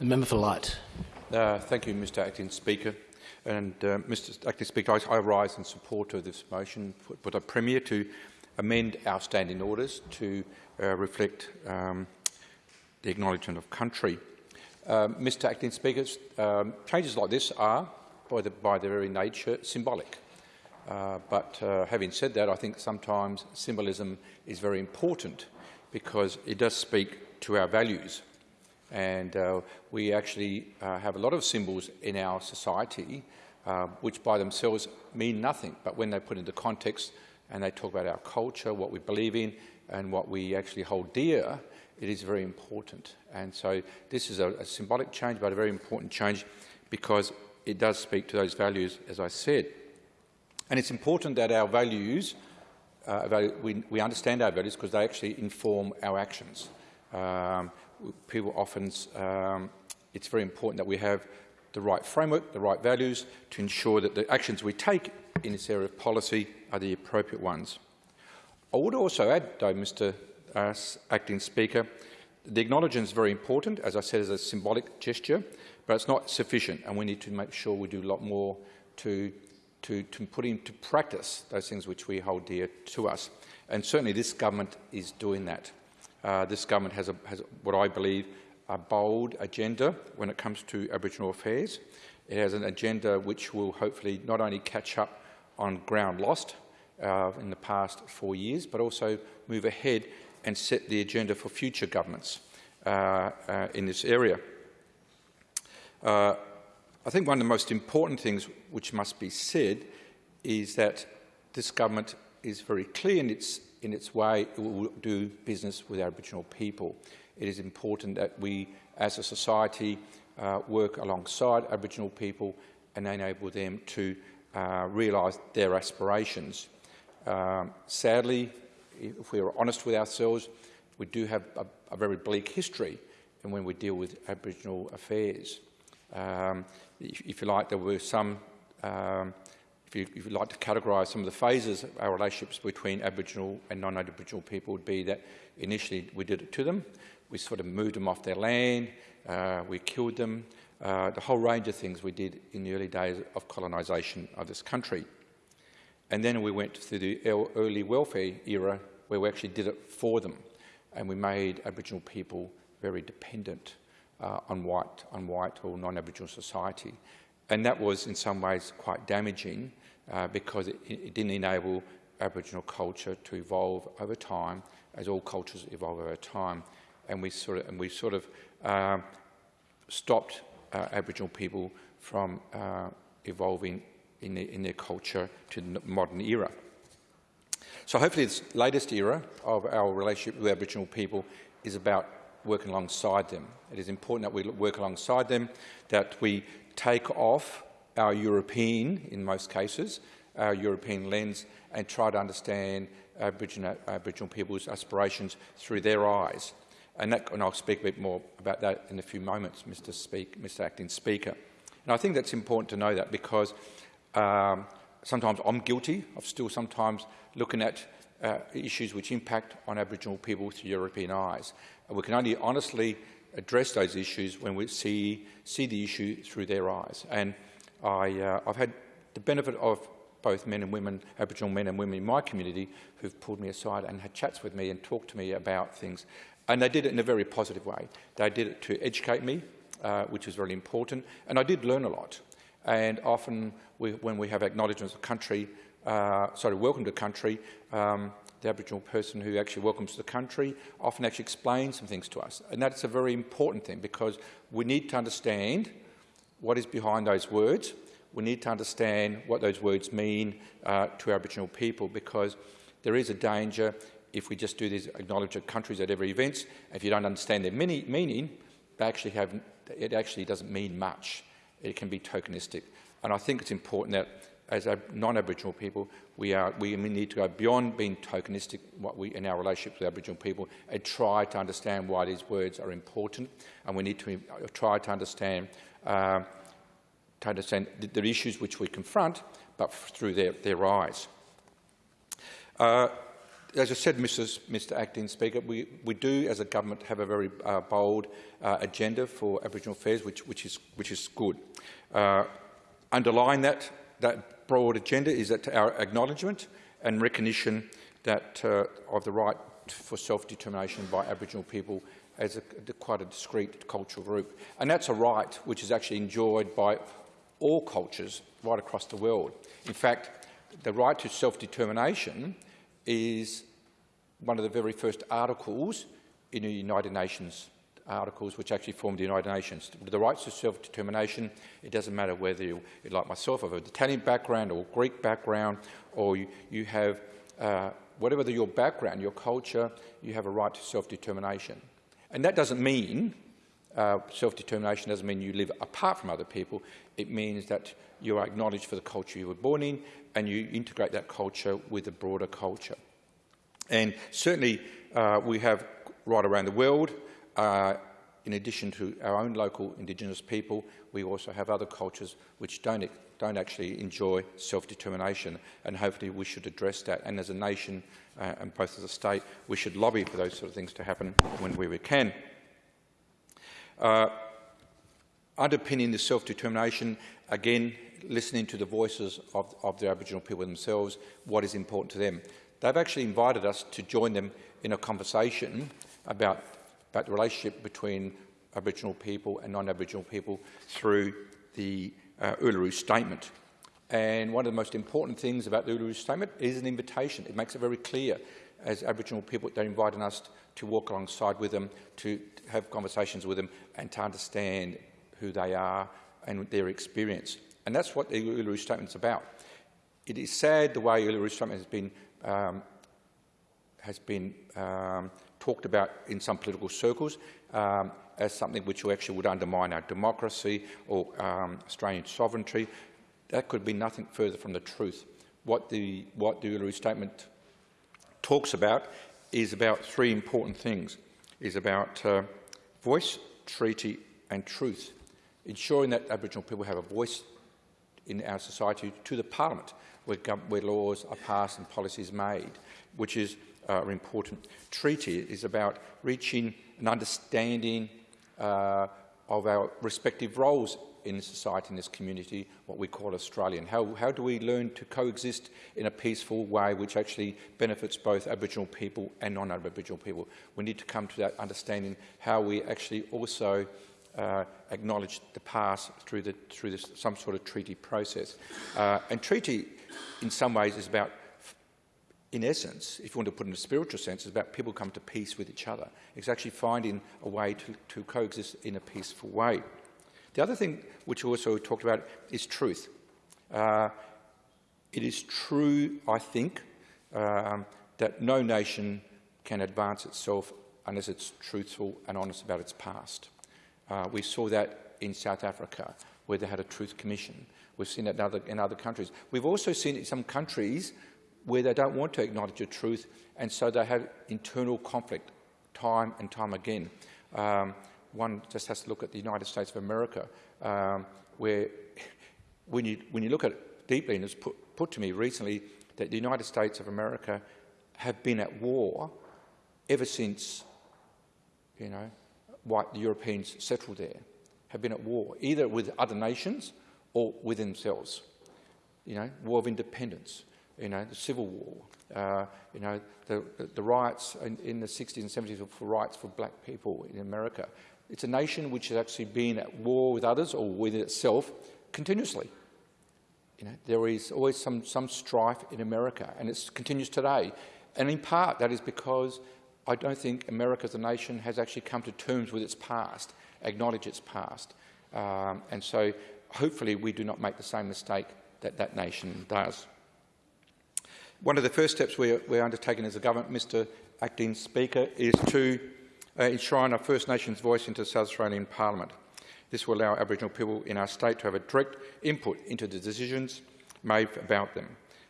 The member for Light. Uh, thank you, Mr Acting Speaker. And uh, Mr Acting Speaker, I, I, rise in support of this motion for, for the Premier to amend our standing orders to uh, reflect um, the acknowledgement of country. Mr um, Acting Speaker, um, changes like this are, by, the, by their very nature, symbolic. Uh, but uh, having said that, I think sometimes symbolism is very important because it does speak to our values. And uh, we actually uh, have a lot of symbols in our society uh, which by themselves mean nothing, but when they're put into context and they talk about our culture, what we believe in and what we actually hold dear, it is very important. And so this is a, a symbolic change, but a very important change because it does speak to those values, as I said. And it's important that our values, uh, we, we, understand our values because they actually inform our actions. Um, people often, um, it's very important that we have the right framework, the right values to ensure that the actions we take in this area of policy are the appropriate ones. I would also add, though, Mr uh, Acting Speaker, the acknowledgement is very important, as I said, as a symbolic gesture, but it's not sufficient, and we need to make sure we do a lot more to, to, to put into practice those things which we hold dear to us. And certainly this government is doing that. Uh, this government has, a, has what I believe a bold agenda when it comes to Aboriginal affairs. It has an agenda which will hopefully not only catch up on ground lost uh, in the past four years, but also move ahead and set the agenda for future governments uh, uh, in this area. Uh, I think one of the most important things which must be said is that this government is very clear in its, in its way it will do business with Aboriginal people it is important that we, as a society, uh, work alongside Aboriginal people and enable them to uh, realise their aspirations. Um, sadly, if we are honest with ourselves, we do have a, a very bleak history and when we deal with Aboriginal affairs. Um, if, if, you like, there were some, um, if, you, if you like to categorise some of the phases of our relationships between Aboriginal and non-Aboriginal people would be that initially we did it to them, we sort of moved them off their land, uh, we killed them, uh, the whole range of things we did in the early days of colonisation of this country. And then we went through the early welfare era where we actually did it for them and we made Aboriginal people very dependent uh, on, white, on white or non-Aboriginal society. And that was in some ways quite damaging uh, because it, it didn't enable Aboriginal culture to evolve over time as all cultures evolve over time and we sort of, and we sort of uh, stopped uh, Aboriginal people from uh, evolving in, the, in, their culture to the modern era. So hopefully this latest era of our relationship with Aboriginal people is about working alongside them. It is important that we work alongside them, that we take off our European, in most cases, our European lens and try to understand Aboriginal, Aboriginal people's aspirations through their eyes. And, that, and I'll speak a bit more about that in a few moments, Mr. Speak, Mr. Acting Speaker. And I think that's important to know that because um, sometimes I'm guilty of still sometimes looking at uh, issues which impact on Aboriginal people through European eyes. And we can only honestly address those issues when we see, see the issue through their eyes. And I, uh, I've had the benefit of both men and women, Aboriginal men and women in my community who've pulled me aside and had chats with me and talked to me about things and they did it in a very positive way. They did it to educate me, uh, which was very important, and I did learn a lot. And often we, when we have acknowledgements of country, uh, sorry, welcome to country, um, the Aboriginal person who actually welcomes the country often actually explains some things to us. And that's a very important thing because we need to understand what is behind those words. We need to understand what those words mean uh, to Aboriginal people because there is a danger if we just do these acknowledge countries at every event, if you don't understand their meaning, they actually have, it actually doesn't mean much. It can be tokenistic. And I think it's important that as non-Aboriginal people, we, are, we need to go beyond being tokenistic what we, in our relationships with Aboriginal people and try to understand why these words are important. And we need to try to understand, uh, to understand the, the, issues which we confront, but through their, their eyes. Uh, as I said, Mrs, Mr Acting Speaker, we, we do, as a government, have a very uh, bold uh, agenda for Aboriginal affairs, which, which, is, which is good. Uh, underlying that, that broad agenda is that our acknowledgement and recognition that, uh, of the right for self-determination by Aboriginal people as a, quite a discrete cultural group. And that's a right which is actually enjoyed by all cultures right across the world. In fact, the right to self-determination is one of the very first articles in the United Nations articles which actually formed the United Nations. The rights to self-determination, it doesn't matter whether you, like myself, have an Italian background or Greek background, or you, you have, uh, whatever the, your background, your culture, you have a right to self-determination. And that doesn't mean, uh, self-determination doesn't mean you live apart from other people. It means that you are acknowledged for the culture you were born in and you integrate that culture with the broader culture. And certainly uh, we have right around the world, uh, in addition to our own local Indigenous people, we also have other cultures which don't, don't actually enjoy self-determination, and hopefully we should address that. And as a nation, uh, and both as a state, we should lobby for those sort of things to happen when we can. Uh, underpinning the self-determination, again, listening to the voices of, of the Aboriginal people themselves, what is important to them. They've actually invited us to join them in a conversation about, about the relationship between Aboriginal people and non-Aboriginal people through the uh, Uluru Statement. And one of the most important things about the Uluru Statement is an invitation. It makes it very clear as Aboriginal people, they're inviting us to walk alongside with them, to have conversations with them and to understand who they are and their experience. And that's what the Uluru Statement is about. It is sad the way Uluru Statement has been, um, has been um, talked about in some political circles um, as something which actually would undermine our democracy or um, Australian sovereignty. That could be nothing further from the truth. What the, what the Uluru Statement talks about is about three important things. Is about uh, voice, treaty and truth, ensuring that Aboriginal people have a voice in our society to the parliament, where, where laws are passed and policies made, which is uh, important. Treaty is about reaching an understanding uh, of our respective roles in society, in this community, what we call Australian. How, how do we learn to coexist in a peaceful way which actually benefits both Aboriginal people and non-Aboriginal people? We need to come to that understanding how we actually also uh, acknowledge the past through, the, through this, some sort of treaty process. Uh, and treaty, in some ways, is about, in essence, if you want to put it in a spiritual sense, is about people come to peace with each other. It's actually finding a way to, to coexist in a peaceful way. The other thing which also talked about is truth. Uh, it is true, I think, um, that no nation can advance itself unless it's truthful and honest about its past. Uh, we saw that in South Africa, where they had a truth commission. We've seen it in other, in other countries. We've also seen it in some countries where they don't want to acknowledge the truth, and so they have internal conflict time and time again. Um, one just has to look at the United States of America, um, where when you, when you look at it deeply, and it's put, put to me recently that the United States of America have been at war ever since, you know, white Europeans settled there have been at war, either with other nations or with themselves. You know, war of independence, you know, the Civil War, uh, you know, the, the, riots in, in, the 60s and 70s for rights for black people in America. It's a nation which has actually been at war with others or with itself continuously. You know, there is always some, some strife in America, and it continues today. And in part, that is because I don't think America as a nation has actually come to terms with its past, acknowledge its past. Um, and so hopefully we do not make the same mistake that that nation does. One of the first steps we're, we're undertaking as a government, Mr Acting Speaker, is to uh, enshrine our First Nations voice into the South Australian Parliament. This will allow Aboriginal people in our state to have a direct input into the decisions made about them.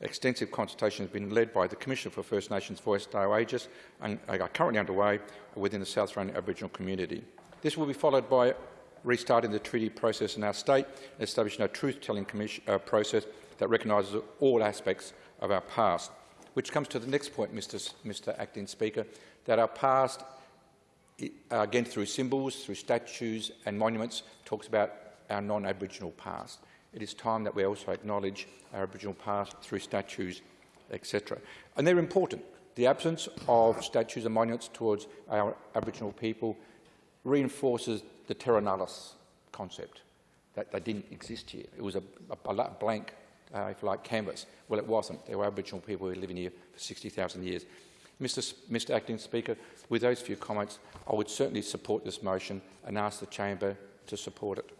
Extensive consultation has been led by the Commissioner for First Nations Voice, Dale Agius, and are currently underway within the South Australian Aboriginal community. This will be followed by restarting the treaty process in our state and establishing a truth-telling uh, process that recognises all aspects of our past. which comes to the next point, Mr. S- Mr Acting Speaker, that our past, uh, again through symbols, through statues and monuments, talks about our non-Aboriginal past. It is time that we also acknowledge our Aboriginal past through statues, etc. And they're important. The absence of statues and monuments towards our Aboriginal people reinforces the terra nullius concept, that they didn't exist here. It was a, a, a blank, uh, if you like, canvas. Well, it wasn't. There were Aboriginal people who were living here for 60,000 years. Mr. Mr Acting Speaker, with those few comments, I would certainly support this motion and ask the chamber to support it.